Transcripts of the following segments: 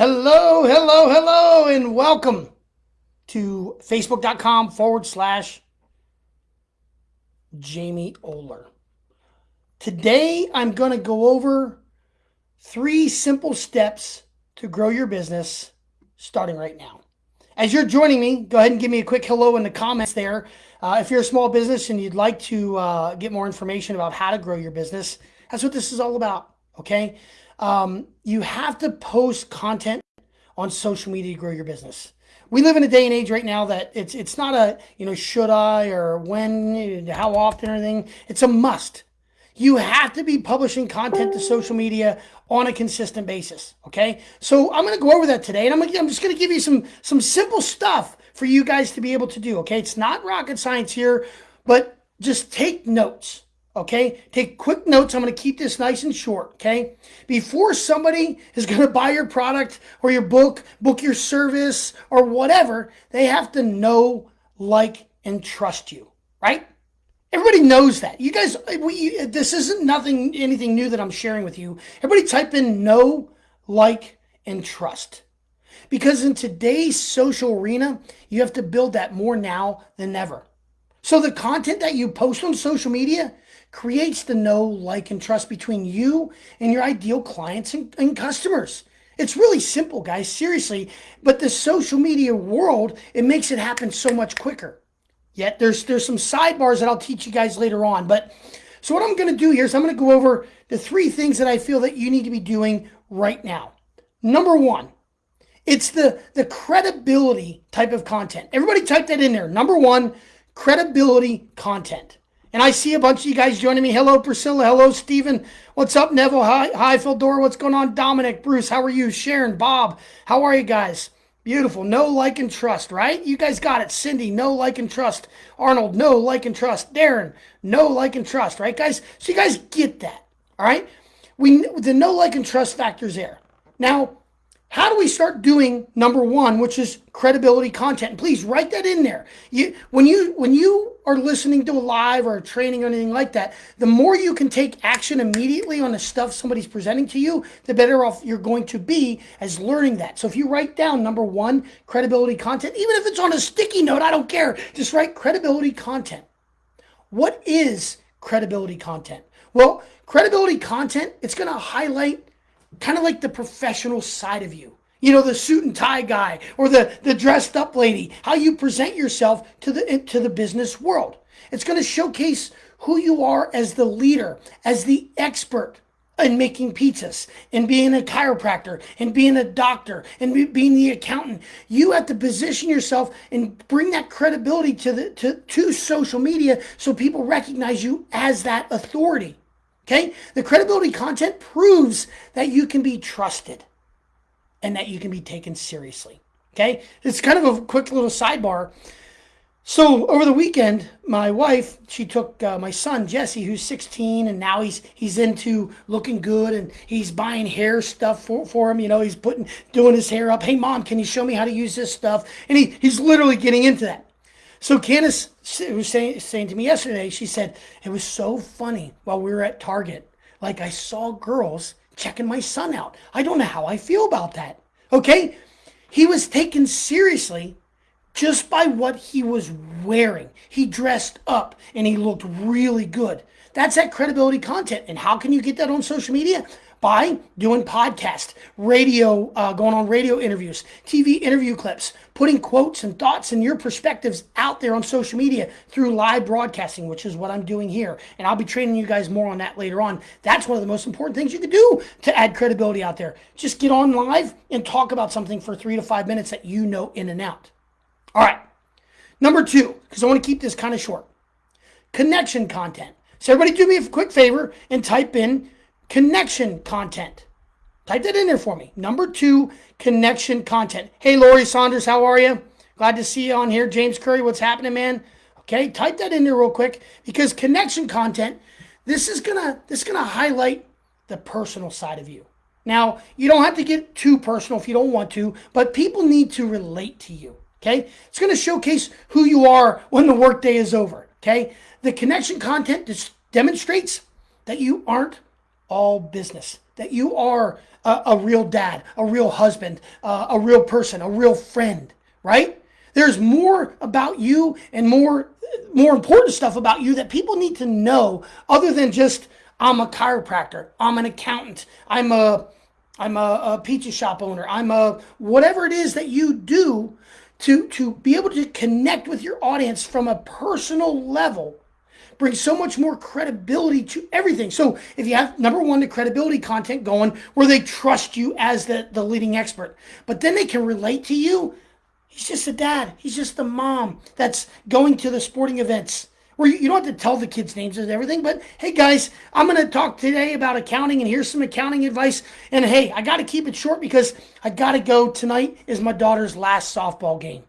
Hello, hello, hello, and welcome to facebook.com forward slash Jamie Oler. Today, I'm going to go over three simple steps to grow your business starting right now. As you're joining me, go ahead and give me a quick hello in the comments there. Uh, if you're a small business and you'd like to uh, get more information about how to grow your business, that's what this is all about. Okay. Um, you have to post content on social media to grow your business. We live in a day and age right now that it's it's not a you know should I or when how often or anything. It's a must. You have to be publishing content to social media on a consistent basis. Okay, so I'm going to go over that today, and I'm gonna, I'm just going to give you some some simple stuff for you guys to be able to do. Okay, it's not rocket science here, but just take notes. Okay, take quick notes. I'm going to keep this nice and short. Okay, before somebody is going to buy your product or your book, book your service or whatever, they have to know, like, and trust you, right? Everybody knows that. You guys, uh, we, uh, this isn't nothing, anything new that I'm sharing with you. Everybody type in know, like, and trust. Because in today's social arena, you have to build that more now than ever. So the content that you post on social media, creates the know, like, and trust between you and your ideal clients and, and customers. It's really simple, guys, seriously. But the social media world, it makes it happen so much quicker. Yet there's there's some sidebars that I'll teach you guys later on. But so what I'm to do here is I'm to go over the three things that I feel that you need to be doing right now. Number one, it's the the credibility type of content. Everybody type that in there. Number one, credibility content. And I see a bunch of you guys joining me. Hello, Priscilla. Hello, Stephen. What's up, Neville? Hi, hi, Phildora. What's going on, Dominic? Bruce, how are you? Sharon, Bob, how are you guys? Beautiful. Know like and trust, right? You guys got it. Cindy, know like and trust. Arnold, know like and trust. Darren, know like and trust, right, guys? So you guys get that, all right? We the know like and trust factors there. Now, how do we start doing number one, which is credibility content? Please write that in there. You, when you when you are listening to a live or a training or anything like that, the more you can take action immediately on the stuff somebody's presenting to you, the better off you're going to be as learning that. So if you write down number one, credibility content, even if it's on a sticky note, I don't care. Just write credibility content. What is credibility content? Well, credibility content, it's going to highlight kind of like the professional side of you. You know, the suit and tie guy or the, the dressed up lady, how you present yourself to the, to the business world. It's going to showcase who you are as the leader, as the expert in making pizzas and being a chiropractor and being a doctor and be, being the accountant. You have to position yourself and bring that credibility to the to, to social media so people recognize you as that authority. Okay? The credibility content proves that you can be trusted and that you can be taken seriously. Okay? It's kind of a quick little sidebar. So over the weekend, my wife, she took uh, my son Jesse, who's 16, and now he's he's into looking good, and he's buying hair stuff for, for him. You know, he's putting doing his hair up. Hey, mom, can you show me how to use this stuff? And he he's literally getting into that. So Candace was saying, saying to me yesterday, she said, it was so funny while we were at Target. Like I saw girls checking my son out. I don't know how I feel about that. Okay? He was taken seriously just by what he was wearing. He dressed up and he looked really good. That's that credibility content. And how can you get that on social media? By doing podcast, radio, uh, going on radio interviews, TV interview clips, putting quotes and thoughts and your perspectives out there on social media through live broadcasting, which is what I'm doing here. And I'll be training you guys more on that later on. That's one of the most important things you can do to add credibility out there. Just get on live and talk about something for three to five minutes that you know in and out. All right. Number two, because I want to keep this kind of short connection content. So, everybody, do me a quick favor and type in connection content. Type that in there for me. Number two, connection content. Hey, Lori Saunders, how are you? Glad to see you on here. James Curry, what's happening, man? Okay, type that in there real quick because connection content, this is gonna this is gonna highlight the personal side of you. Now, you don't have to get too personal if you don't want to, but people need to relate to you. Okay, it's gonna showcase who you are when the workday is over. Okay, the connection content just demonstrates that you aren't all business, that you are a, a real dad, a real husband, uh, a real person, a real friend, right? There's more about you and more more important stuff about you that people need to know other than just I'm a chiropractor, I'm an accountant, I'm a I'm a, a pizza shop owner, I'm a whatever it is that you do to to be able to connect with your audience from a personal level brings so much more credibility to everything. So if you have number one, the credibility content going where they trust you as the, the leading expert, but then they can relate to you. He's just a dad. He's just the mom that's going to the sporting events where you, you don't have to tell the kids' names and everything, but hey guys, I'm going to talk today about accounting and here's some accounting advice. And hey, I got to keep it short because I got to go. Tonight is my daughter's last softball game.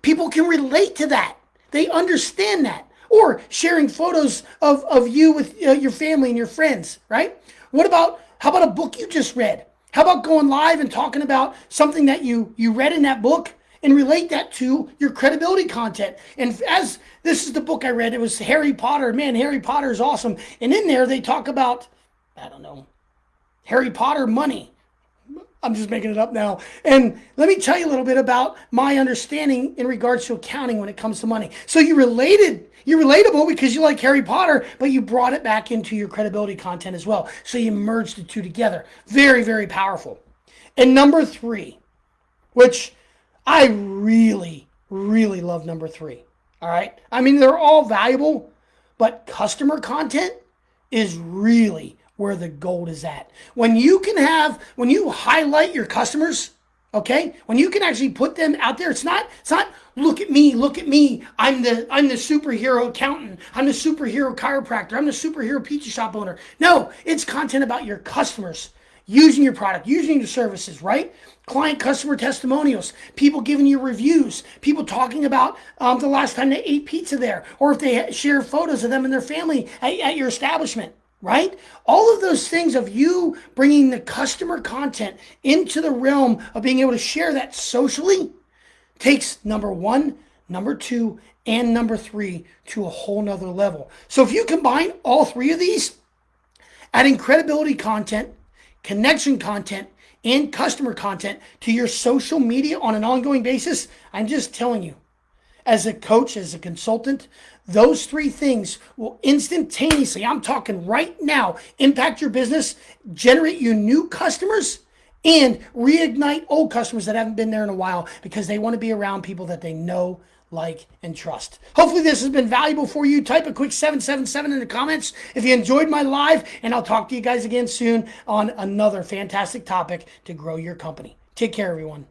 People can relate to that. They understand that or sharing photos of, of you with uh, your family and your friends, right? What about, how about a book you just read? How about going live and talking about something that you, you read in that book and relate that to your credibility content? And as this is the book I read, it was Harry Potter. Man, Harry Potter is awesome. And in there, they talk about, I don't know, Harry Potter money. I'm just making it up now. And let me tell you a little bit about my understanding in regards to accounting when it comes to money. So you related, you're relatable because you like Harry Potter, but you brought it back into your credibility content as well. So you merged the two together. Very, very powerful. And number three, which I really, really love number three. All right. I mean, they're all valuable, but customer content is really where the gold is at. When you can have, when you highlight your customers, okay, when you can actually put them out there, it's not, it's not look at me, look at me. I'm the I'm the superhero accountant. I'm the superhero chiropractor. I'm the superhero pizza shop owner. No, it's content about your customers using your product, using your services, right? Client customer testimonials, people giving you reviews, people talking about um, the last time they ate pizza there, or if they share photos of them and their family at, at your establishment right? All of those things of you bringing the customer content into the realm of being able to share that socially takes number one, number two, and number three to a whole nother level. So if you combine all three of these, adding credibility content, connection content, and customer content to your social media on an ongoing basis, I'm just telling you, as a coach, as a consultant, those three things will instantaneously, I'm talking right now, impact your business, generate you new customers, and reignite old customers that haven't been there in a while because they want to be around people that they know, like, and trust. Hopefully, this has been valuable for you. Type a quick 777 in the comments if you enjoyed my live, and I'll talk to you guys again soon on another fantastic topic to grow your company. Take care, everyone.